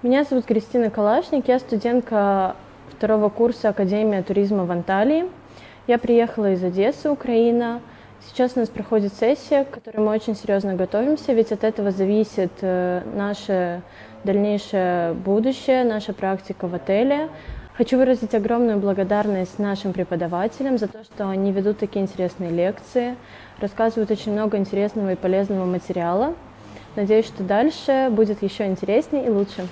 Меня зовут Кристина Калашник, я студентка второго курса Академии туризма в Анталии. Я приехала из Одессы, Украина. Сейчас у нас проходит сессия, к которой мы очень серьезно готовимся, ведь от этого зависит э, наше дальнейшее будущее, наша практика в отеле. Хочу выразить огромную благодарность нашим преподавателям за то, что они ведут такие интересные лекции, рассказывают очень много интересного и полезного материала. Надеюсь, что дальше будет еще интереснее и лучше.